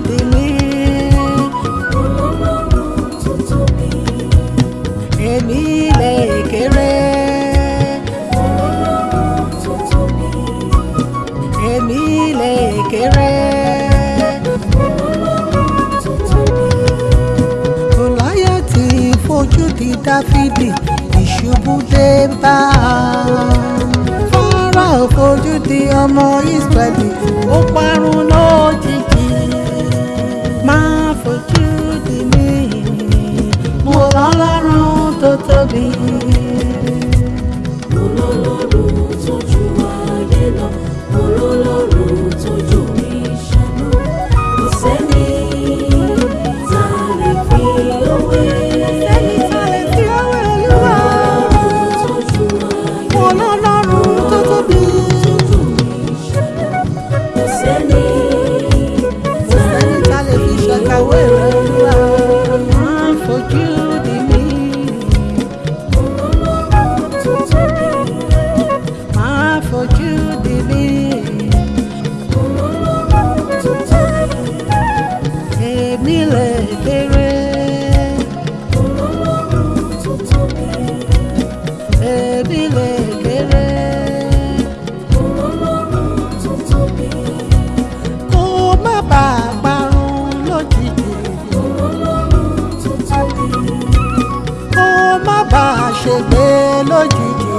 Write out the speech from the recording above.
délé. èmi ilẹ̀ èkéré. èmi ilẹ̀ èkéré. Gòláyà ti fojú di Dáfídì ìṣubú dé bá a. Fọ́nrán fojú di ọmọ Ísírẹ́lì. ọlọ́run tó tóbi. ọlọ́run tó ju ayé lọ ọlọ́run tó ju mi ṣàánú kò sẹ́ni tá a lè fi òwe. sẹ́ni tá a lè fi should melody